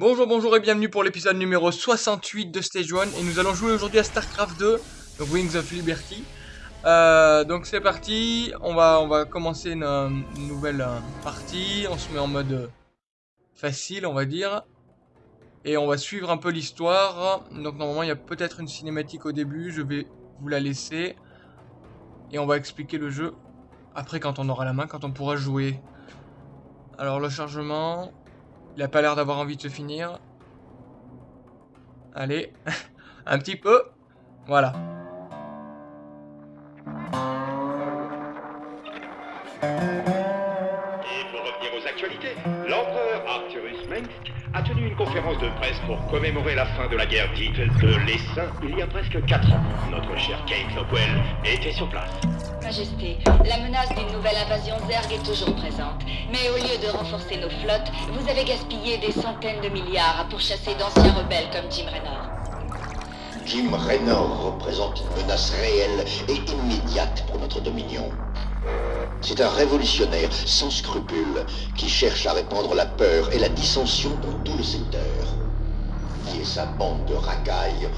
Bonjour, bonjour et bienvenue pour l'épisode numéro 68 de Stage 1 et nous allons jouer aujourd'hui à StarCraft 2, donc Wings of Liberty. Euh, donc c'est parti, on va, commencer une, une nouvelle euh, partie, on se met en mode euh, facile on va dire. Et on va suivre un peu l'histoire, donc normalement il y a peut-être une cinématique au début, je vais vous la laisser. Et on va expliquer le jeu après quand on aura la main, quand on pourra jouer. Alors le chargement, il a pas l'air d'avoir envie de se finir. Allez, un petit peu. Voilà. Et pour revenir aux actualités, l'empereur Arthurus Mengsk a tenu une conférence de presse pour commémorer la fin de la guerre dite de l'Essaim il y a presque 4 ans. Notre cher Kate Lockwell était sur place. Majesté, la menace d'une nouvelle invasion Zerg est toujours présente. Mais au lieu de renforcer nos flottes, vous avez gaspillé des centaines de milliards à pourchasser d'anciens rebelles comme Jim Raynor. Jim Raynor représente une menace réelle et immédiate pour notre dominion. C'est un révolutionnaire sans scrupules qui cherche à répandre la peur et la dissension dans tout le secteur. Lui et sa bande de racailles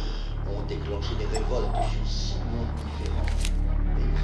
ont déclenché des révoltes sur six mondes différents.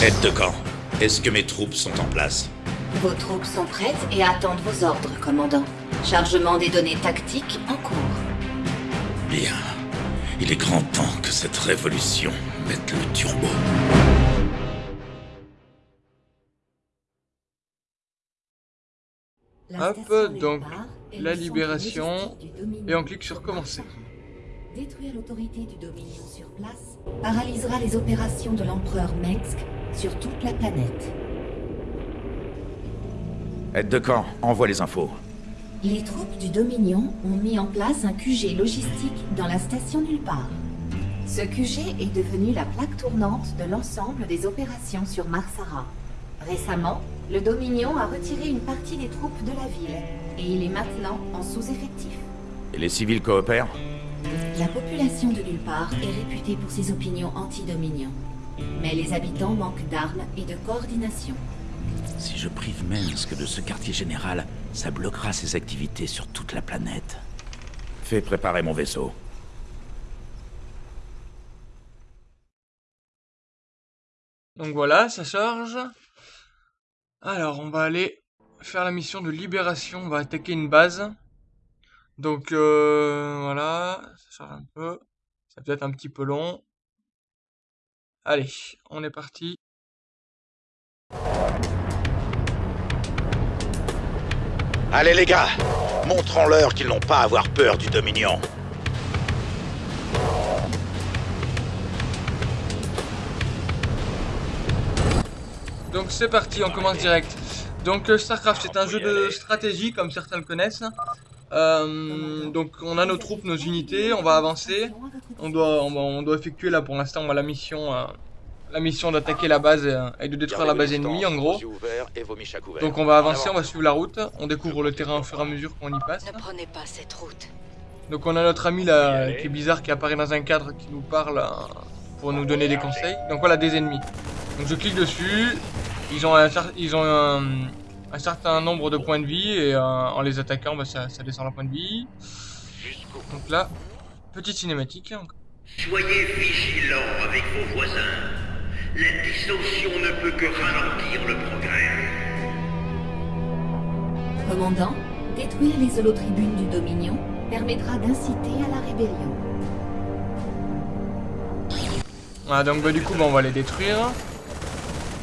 Aide de camp, est-ce que mes troupes sont en place Vos troupes sont prêtes et attendent vos ordres, commandant. Chargement des données tactiques en cours. Bien. Il est grand temps que cette révolution mette le turbo. Hop, donc, la libération. Et on clique sur commencer. Détruire l'autorité du Dominion sur place paralysera les opérations de l'empereur Mengsk sur toute la planète. Aide de camp, envoie les infos. Les troupes du Dominion ont mis en place un QG logistique dans la station nulle part. Ce QG est devenu la plaque tournante de l'ensemble des opérations sur Marsara. Récemment, le Dominion a retiré une partie des troupes de la ville et il est maintenant en sous-effectif. Et les civils coopèrent? La population de nulle part est réputée pour ses opinions anti-Dominion. Mais les habitants manquent d'armes et de coordination. Si je prive Mensk de ce quartier général, ça bloquera ses activités sur toute la planète. Fais préparer mon vaisseau. Donc voilà, ça charge. Alors, on va aller faire la mission de libération. On va attaquer une base. Donc euh, voilà, ça charge un peu. Ça peut être un petit peu long. Allez, on est parti. Allez les gars, montrons-leur qu'ils n'ont pas à avoir peur du Dominion. Donc c'est parti, on commence direct. Donc euh, StarCraft c'est un jeu de stratégie comme certains le connaissent. Euh, donc on a nos troupes, nos unités, on va avancer. On doit, on, doit effectuer là pour l'instant la mission, euh, la mission d'attaquer la base euh, et de détruire la base ennemie en gros. Donc on va avancer, on va suivre la route, on découvre le terrain au fur et à mesure qu'on y passe. Ne prenez pas cette route. Donc on a notre ami là qui est bizarre qui apparaît dans un cadre qui nous parle pour nous donner des conseils. Donc voilà des ennemis. Donc je clique dessus, ils ont un, ils ont un, un certain nombre de points de vie et euh, en les attaquant bah, ça, ça descend leur point de vie. Donc là, petite cinématique. Soyez vigilants avec vos voisins. La dissension ne peut que ralentir le progrès. Commandant, détruire les holotribunes du Dominion permettra d'inciter à la rébellion. Voilà donc bah, du coup bah, on va les détruire.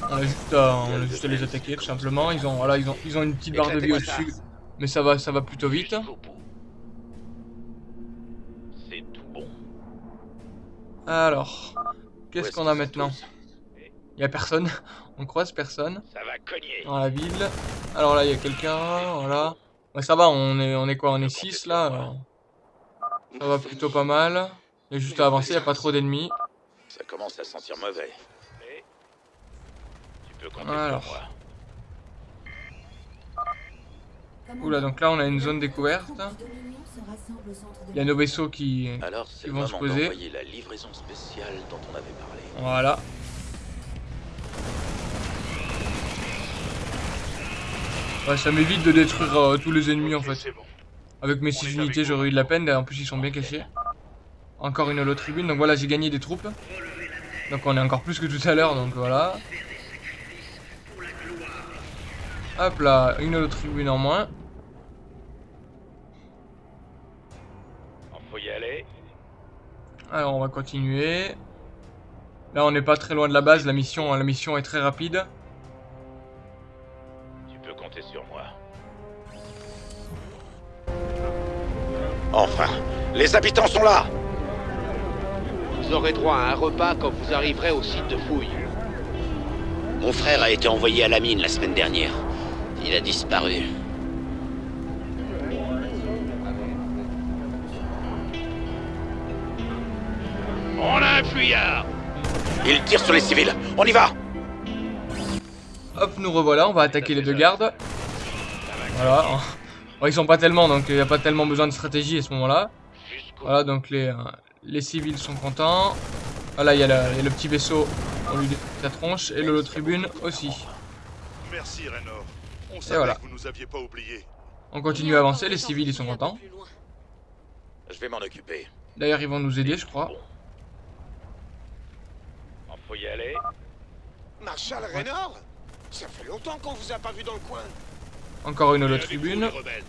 On a juste à, on a juste à les attaquer tout simplement. Ils ont voilà ils ont ils ont une petite barre de vie au-dessus, mais ça va ça va plutôt vite. C'est tout bon. Alors, qu'est-ce qu'on a maintenant Il y a personne. On croise personne Ça va cogner. dans la ville. Alors là, il y a quelqu'un. Voilà. Ouais, ça va, on est, on est quoi On est 6 là. alors. Ça va plutôt pas mal. Il y a juste à avancer, il n'y a pas trop d'ennemis. Ça commence à sentir mauvais. Peux compter Alors. sur moi. Oula, donc là, on a une zone découverte. Il y a nos vaisseaux qui... Alors, le vont se poser. d'envoyer la livraison spéciale dont on avait parlé. Voilà. Ouais, ça m'évite de détruire euh, tous les ennemis en fait. Bon. Avec mes 6 unités, j'aurais eu de la peine, et en plus ils sont bien cachés. Encore une holo tribune, donc voilà, j'ai gagné des troupes. Donc on est encore plus que tout à l'heure, donc voilà. Hop là, une holo tribune en moins. Il faut y aller. Alors on va continuer. Là on n'est pas très loin de la base, la mission, la mission est très rapide. Tu peux compter sur moi. Enfin, les habitants sont là Vous aurez droit à un repas quand vous arriverez au site de fouille. Mon frère a été envoyé à la mine la semaine dernière. Il a disparu. On a un fuyard Ils tirent sur les civils On y va Hop, nous revoilà, on va attaquer les deux gardes. Voilà. Bon, ils sont pas tellement, donc il n'y a pas tellement besoin de stratégie à ce moment-là. Voilà, donc les, euh, les civils sont contents. Voilà, il y, a le- il y a le petit vaisseau, on lui la tronche, et le tribune aussi. Merci Raynor. On savait voilà. que vous nous aviez pas oubliés. On continue à avancer, les civils ils sont contents. Je vais m'en occuper. D'ailleurs, ils vont nous aider, je crois. Il faut y aller. Marshal Raynor Ça fait longtemps qu'on vous a pas vu dans le coin. Encore une vous, tribune. les rebelles.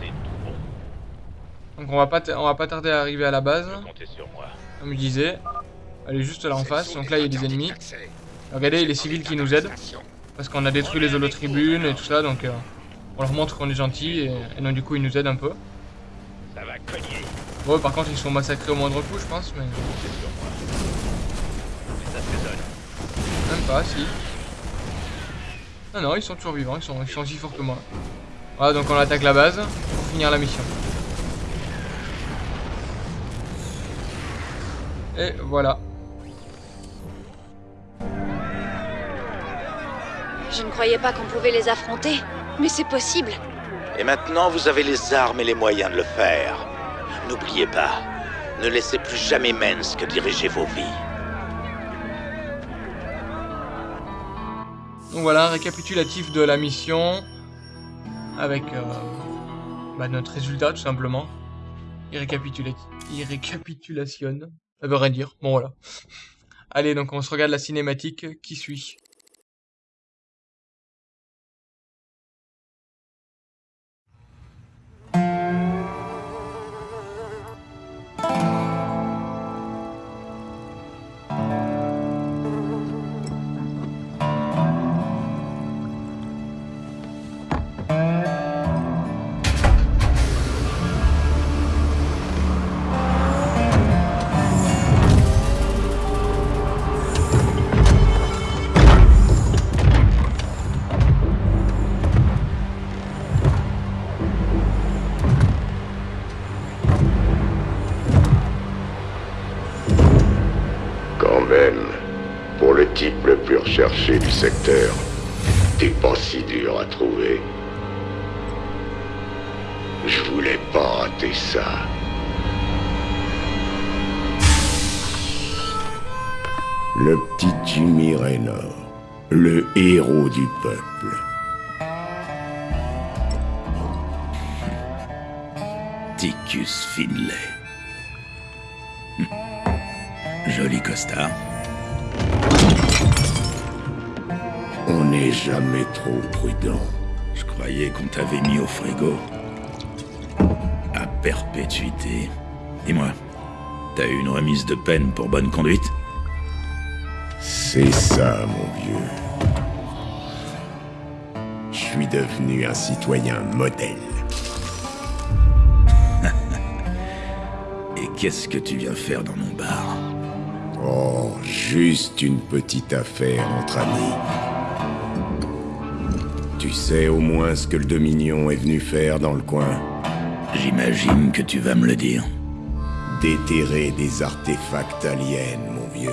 C'est tout bon. Donc on va pas, on va pas tarder à arriver à la base, sur moi. comme je disais. Elle est juste là en face, donc là il y a des ennemis. Regardez, les civils qui nous aident. Parce qu'on a détruit les holo-tribunes et tout ça, donc euh, on leur montre qu'on est gentil et, et donc du coup ils nous aident un peu. Ça va cogner. Bon, par contre ils sont massacrés au moindre coup, je pense, mais même pas, si. Non, non, ils sont toujours vivants, ils sont, ils sont aussi forts que moi. Voilà, donc on attaque la base pour finir la mission. Et voilà. Je ne croyais pas qu'on pouvait les affronter, mais c'est possible. Et maintenant, vous avez les armes et les moyens de le faire. N'oubliez pas, ne laissez plus jamais Mensk diriger vos vies. Donc voilà, un récapitulatif de la mission. Avec euh, bah, notre résultat, tout simplement. Il, récapitula... Il récapitulationne. Ça veut rien dire. Bon, voilà. Allez, donc on se regarde la cinématique qui suit? Recherché du secteur, t'es pas si dur à trouver. Je voulais pas rater ça. Le petit Jimmy Raynor, le héros du peuple. Ticus Finlay. Hm. Joli costard. On n'est jamais trop prudent. Je croyais qu'on t'avait mis au frigo. À perpétuité. Dis-moi, t'as eu une remise de peine pour bonne conduite? C'est ça, mon vieux. Je suis devenu un citoyen modèle. Et qu'est-ce que tu viens faire dans mon bar? Oh, juste une petite affaire entre amis. Tu sais au moins ce que le Dominion est venu faire dans le coin J'imagine que tu vas me le dire. Déterrer des artefacts aliens, mon vieux.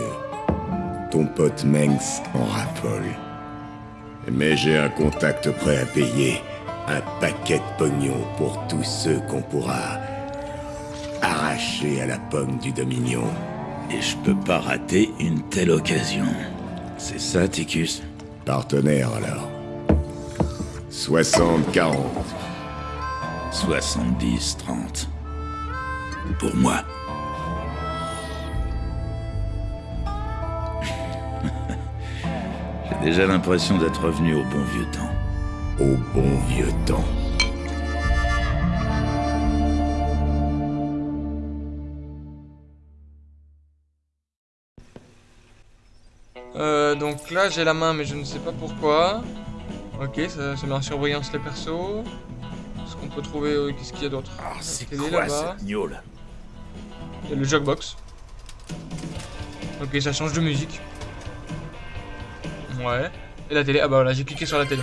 Ton pote Mengs en raffole. Mais j'ai un contact prêt à payer. Un paquet de pognon pour tous ceux qu'on pourra arracher à la pomme du Dominion. Et je peux pas rater une telle occasion. C'est ça, Ticus? Partenaire alors. 60-40. 70-30. Pour moi. J'ai déjà l'impression d'être revenu au bon vieux temps. Au bon vieux temps. Euh, donc là j'ai la main mais je ne sais pas pourquoi. Ok, ça, ça met en surbrillance les persos. Ce qu'on peut trouver, euh, qu'est-ce qu'il y a d'autre? Ah, c'est La télé, quoi là-bas. cette gnôle? Il y a le jukebox. Ok, ça change de musique. Ouais. Et la télé, ah bah voilà, j'ai cliqué sur la télé.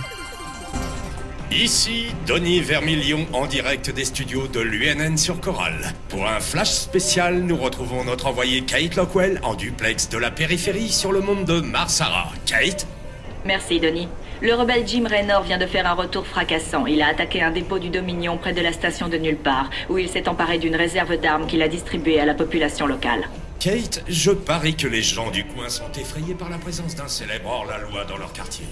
Ici, Denis Vermilion en direct des studios de l'UNN sur Coral. Pour un flash spécial, nous retrouvons notre envoyé Kate Lockwell en duplex de la périphérie sur le monde de Marsara. Kate? Merci, Denis. Le rebelle Jim Raynor vient de faire un retour fracassant. Il a attaqué un dépôt du Dominion près de la station de Nulle part, où il s'est emparé d'une réserve d'armes qu'il a distribuée à la population locale. Kate, je parie que les gens du coin sont effrayés par la présence d'un célèbre hors-la-loi dans leur quartier.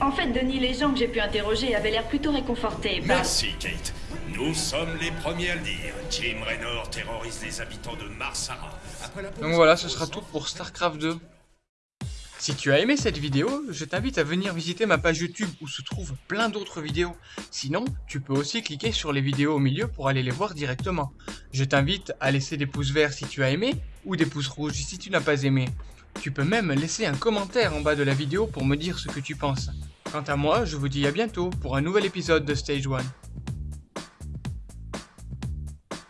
En fait, Denis, les gens que j'ai pu interroger avaient l'air plutôt réconfortés par... Merci, Kate. Nous sommes les premiers à le dire. Jim Raynor terrorise les habitants de Marsara. Après la Donc voilà, ce sera tout pour StarCraft 2. Si tu as aimé cette vidéo, je t'invite à venir visiter ma page YouTube où se trouvent plein d'autres vidéos. Sinon, tu peux aussi cliquer sur les vidéos au milieu pour aller les voir directement. Je t'invite à laisser des pouces verts si tu as aimé ou des pouces rouges si tu n'as pas aimé. Tu peux même laisser un commentaire en bas de la vidéo pour me dire ce que tu penses. Quant à moi, je vous dis à bientôt pour un nouvel épisode de Stage 1.